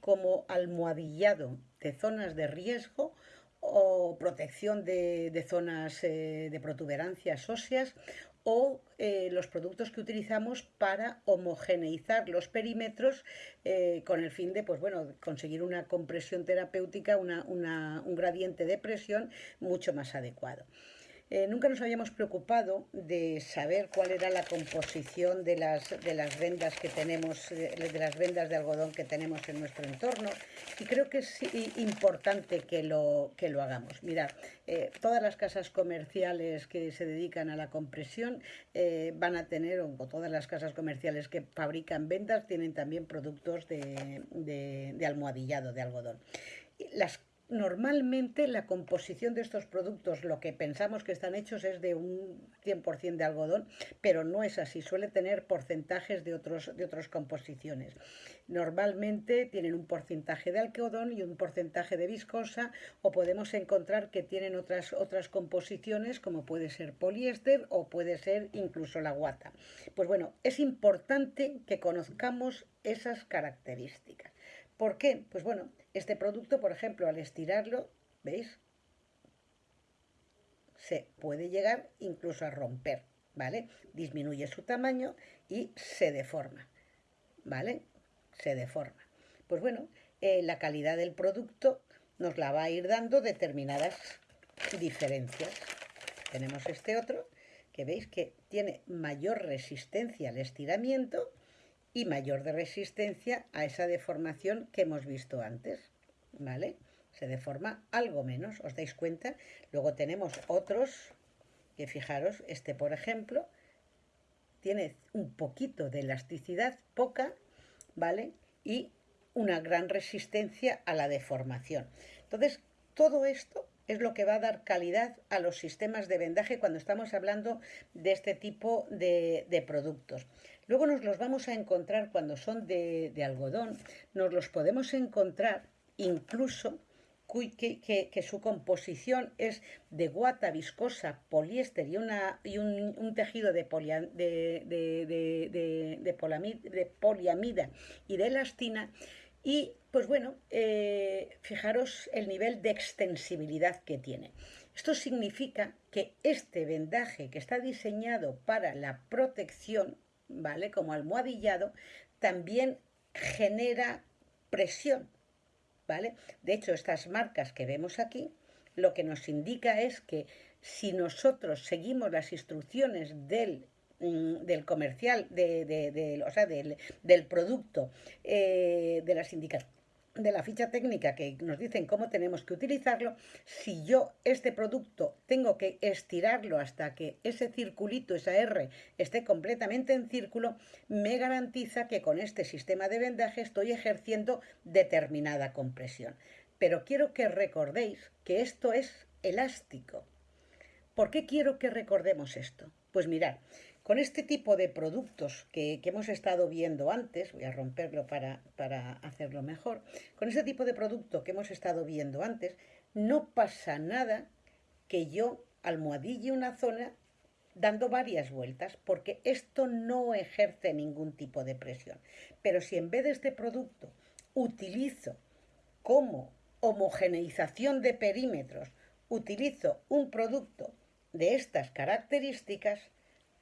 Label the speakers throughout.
Speaker 1: como almohadillado de zonas de riesgo o protección de, zonas eh, de protuberancias óseas o eh, los productos que utilizamos para homogeneizar los perímetros eh, con el fin de pues, bueno, conseguir una compresión terapéutica, un gradiente de presión mucho más adecuado. Eh, nunca nos habíamos preocupado de saber cuál era la composición de las, de las vendas que tenemos, eh, de las vendas de algodón que tenemos en nuestro entorno y creo que es importante que lo, que lo hagamos. Mirad, eh, todas las casas comerciales que se dedican a la compresión van a tener, o todas las casas comerciales que fabrican vendas tienen también productos de, de, de almohadillado de algodón. Las Normalmente la composición de estos productos, lo que pensamos que están hechos es de un 100% de algodón, pero no es así, suele tener porcentajes de, otros, de otras composiciones. Normalmente tienen un porcentaje de algodón y un porcentaje de viscosa o podemos encontrar que tienen otras, otras composiciones como puede ser poliéster o puede ser incluso la guata. Pues bueno, es importante que conozcamos esas características. ¿Por qué? Pues bueno, este producto, por ejemplo, al estirarlo, ¿veis? Se puede llegar incluso a romper, ¿vale? Disminuye su tamaño y se deforma, ¿vale? Se deforma. Pues bueno, eh, la calidad del producto nos la va a ir dando determinadas diferencias. Tenemos este otro, que veis que tiene mayor resistencia al estiramiento, y mayor de resistencia a esa deformación que hemos visto antes, ¿vale? Se deforma algo menos, ¿os dais cuenta? Luego tenemos otros, que fijaros, este por ejemplo, tiene un poquito de elasticidad, poca, ¿vale? Y una gran resistencia a la deformación. Entonces, todo esto es lo que va a dar calidad a los sistemas de vendaje cuando estamos hablando de este tipo de, productos. Luego nos los vamos a encontrar cuando son de, algodón, nos los podemos encontrar incluso que, su composición es de guata viscosa, poliéster y, una, y un, tejido de, de, poliamida y de elastina. Y pues bueno, eh, fijaros el nivel de extensibilidad que tiene. Esto significa que este vendaje que está diseñado para la protección ¿vale? Como almohadillado, también genera presión, ¿vale? De hecho, estas marcas que vemos aquí, lo que nos indica es que si nosotros seguimos las instrucciones del del comercial, de, o sea, del, del producto, eh, de indicaciones de la ficha técnica que nos dicen cómo tenemos que utilizarlo, si yo este producto tengo que estirarlo hasta que ese circulito, esa R, esté completamente en círculo, me garantiza que con este sistema de vendaje estoy ejerciendo determinada compresión. Pero quiero que recordéis que esto es elástico. ¿Por qué quiero que recordemos esto? Pues mirad, con este tipo de productos que, hemos estado viendo antes, voy a romperlo para, para hacerlo mejor, con este tipo de producto que hemos estado viendo antes, no pasa nada que yo almohadille una zona dando varias vueltas, porque esto no ejerce ningún tipo de presión. Pero si en vez de este producto utilizo como homogeneización de perímetros, utilizo un producto de estas características,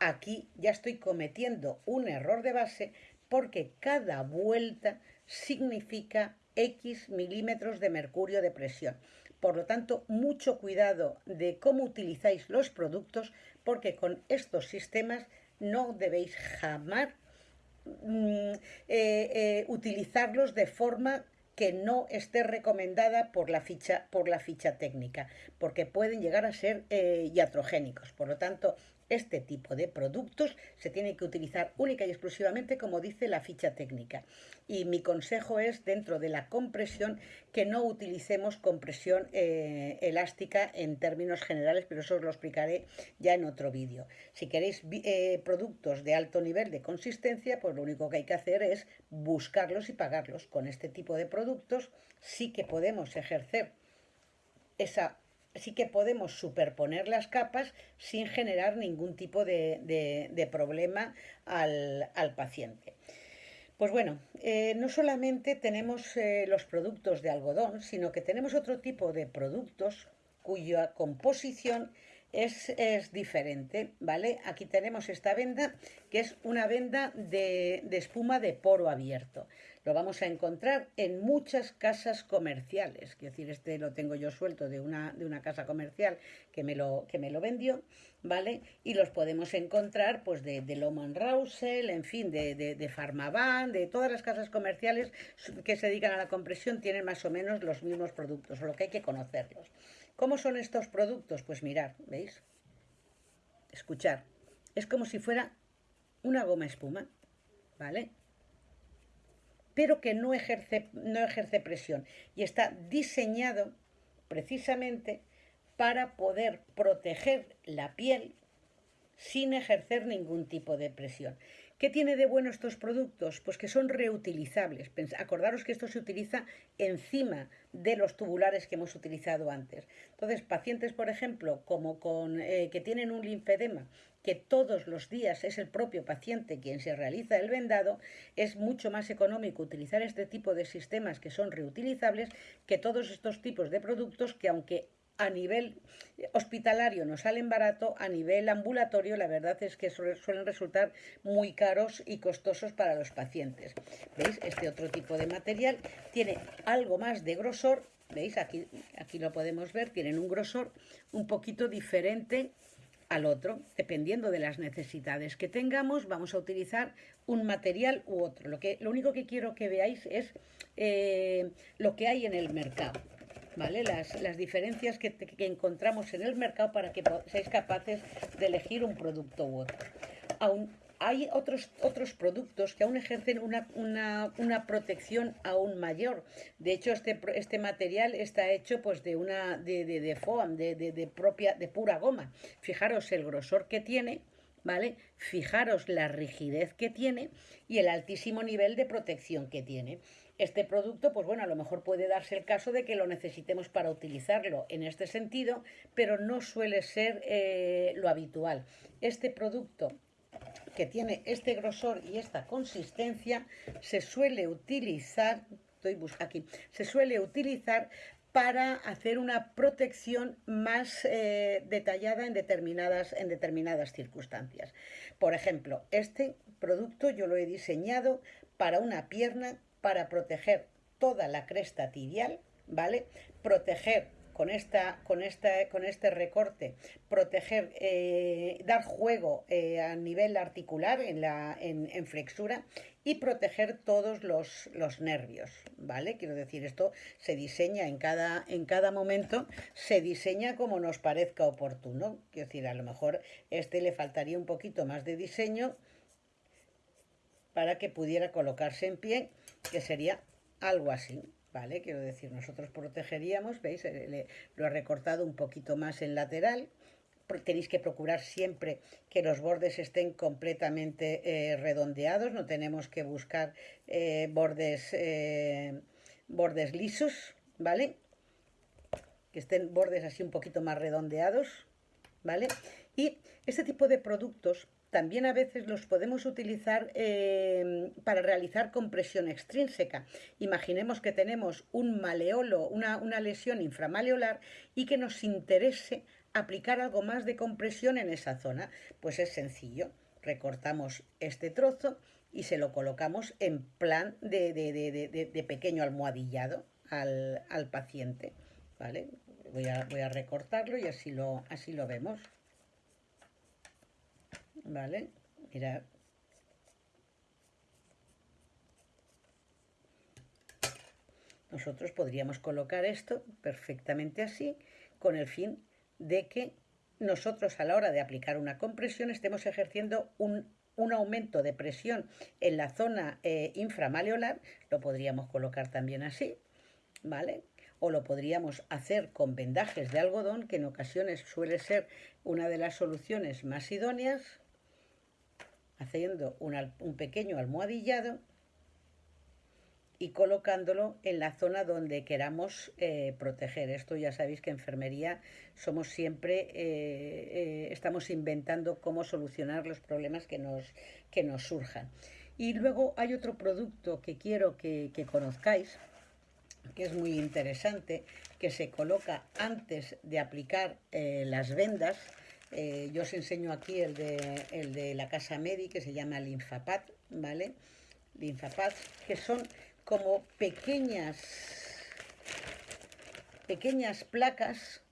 Speaker 1: Aquí ya estoy cometiendo un error de base porque cada vuelta significa X milímetros de mercurio de presión. Por lo tanto, mucho cuidado de cómo utilizáis los productos porque con estos sistemas no debéis jamás mm, eh, eh, utilizarlos de forma que no esté recomendada por la ficha, por la ficha técnica, porque pueden llegar a ser eh, iatrogénicos. Por lo tanto, este tipo de productos se tiene que utilizar única y exclusivamente como dice la ficha técnica. Y mi consejo es, dentro de la compresión, que no utilicemos compresión eh, elástica en términos generales, pero eso os lo explicaré ya en otro vídeo. Si queréis eh, productos de alto nivel de consistencia, pues lo único que hay que hacer es buscarlos y pagarlos. Con este tipo de productos sí que podemos ejercer esa sí que podemos superponer las capas sin generar ningún tipo de, problema al, paciente. Pues bueno, eh, no solamente tenemos eh, los productos de algodón, sino que tenemos otro tipo de productos cuya composición es, diferente, ¿vale? Aquí tenemos esta venda, que es una venda de, de espuma de poro abierto. Lo vamos a encontrar en muchas casas comerciales. Quiero decir, este lo tengo yo suelto de una, de una casa comercial que me, lo, que me lo vendió, ¿vale? Y los podemos encontrar pues de, Loman Rousel, en fin, de, de, de Farmaban, de todas las casas comerciales que se dedican a la compresión tienen más o menos los mismos productos, o lo que hay que conocerlos. ¿Cómo son estos productos? Pues mirar, ¿veis? Escuchar. Es como si fuera una goma espuma, ¿vale? pero que no ejerce, no ejerce presión y está diseñado precisamente para poder proteger la piel sin ejercer ningún tipo de presión. ¿Qué tiene de bueno estos productos? Pues que son reutilizables. Acordaros que esto se utiliza encima de los tubulares que hemos utilizado antes. Entonces, pacientes, por ejemplo, como con, eh, que tienen un linfedema, que todos los días es el propio paciente quien se realiza el vendado, es mucho más económico utilizar este tipo de sistemas que son reutilizables que todos estos tipos de productos que aunque a nivel hospitalario nos salen barato, a nivel ambulatorio la verdad es que suelen resultar muy caros y costosos para los pacientes. ¿Veis? Este otro tipo de material tiene algo más de grosor, ¿veis? Aquí, aquí lo podemos ver, tienen un grosor un poquito diferente al otro, dependiendo de las necesidades que tengamos, vamos a utilizar un material u otro. Lo, que, lo único que quiero que veáis es eh, lo que hay en el mercado. Las, las diferencias que, encontramos en el mercado para que seáis capaces de elegir un producto u otro. Aún hay otros, otros productos que aún ejercen una, una, una, protección aún mayor. De hecho, este, este material está hecho pues, de, una, de, de, de foam, de, de, de, propia, de pura goma. Fijaros el grosor que tiene, ¿vale? Fijaros la rigidez que tiene y el altísimo nivel de protección que tiene. Este producto, pues bueno, a lo mejor puede darse el caso de que lo necesitemos para utilizarlo en este sentido, pero no suele ser eh, lo habitual. Este producto que tiene este grosor y esta consistencia se suele utilizar, aquí, se suele utilizar para hacer una protección más eh, detallada en determinadas, en determinadas circunstancias. Por ejemplo, este producto yo lo he diseñado para una pierna para proteger toda la cresta tibial, ¿vale? Proteger con, esta, con, esta, con este recorte, proteger, eh, dar juego eh, a nivel articular en, la, en, en flexura y proteger todos los, los, nervios, ¿vale? Quiero decir, esto se diseña en cada, en cada momento, se diseña como nos parezca oportuno. Quiero decir, a lo mejor este le faltaría un poquito más de diseño para que pudiera colocarse en pie que sería algo así, ¿vale? Quiero decir, nosotros protegeríamos, ¿veis? Le, lo he recortado un poquito más en lateral, tenéis que procurar siempre que los bordes estén completamente eh, redondeados, no tenemos que buscar eh, bordes, eh, bordes lisos, ¿vale? Que estén bordes así un poquito más redondeados, ¿vale? Y este tipo de productos también a veces los podemos utilizar eh, para realizar compresión extrínseca. Imaginemos que tenemos un maleolo, una, una lesión inframaleolar y que nos interese aplicar algo más de compresión en esa zona. Pues es sencillo, recortamos este trozo y se lo colocamos en plan de, de, pequeño almohadillado al, al paciente. ¿vale? Voy, a, voy a recortarlo y así lo, así lo vemos. ¿Vale? Mirad. Nosotros podríamos colocar esto perfectamente así, con el fin de que nosotros a la hora de aplicar una compresión estemos ejerciendo un, un aumento de presión en la zona eh, inframaleolar, lo podríamos colocar también así, ¿vale? O lo podríamos hacer con vendajes de algodón, que en ocasiones suele ser una de las soluciones más idóneas, haciendo un, pequeño almohadillado y colocándolo en la zona donde queramos eh, proteger. Esto ya sabéis que en enfermería somos siempre, eh, eh, estamos inventando cómo solucionar los problemas que nos, que nos surjan. Y luego hay otro producto que quiero que, conozcáis, que es muy interesante, que se coloca antes de aplicar las vendas. Eh, yo os enseño aquí el de, el de la Casa Medi, que se llama Linfapad, ¿vale? Linfapad, que son como pequeñas, pequeñas placas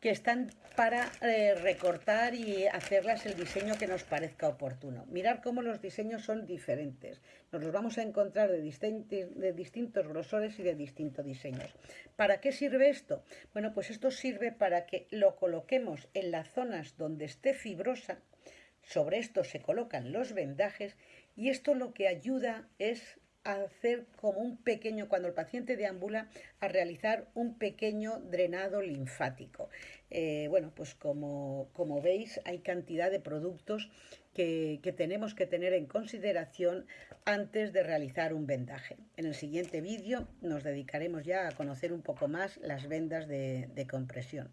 Speaker 1: que están para eh, recortar y hacerlas el diseño que nos parezca oportuno. Mirar cómo los diseños son diferentes. Nos los vamos a encontrar de, de distintos grosores y de distintos diseños. ¿Para qué sirve esto? Bueno, pues esto sirve para que lo coloquemos en las zonas donde esté fibrosa. Sobre esto se colocan los vendajes y esto lo que ayuda es hacer como un pequeño, cuando el paciente deambula, a realizar un pequeño drenado linfático. Eh, bueno, pues como, como, veis, hay cantidad de productos que, tenemos que tener en consideración antes de realizar un vendaje. En el siguiente vídeo nos dedicaremos ya a conocer un poco más las vendas de compresión.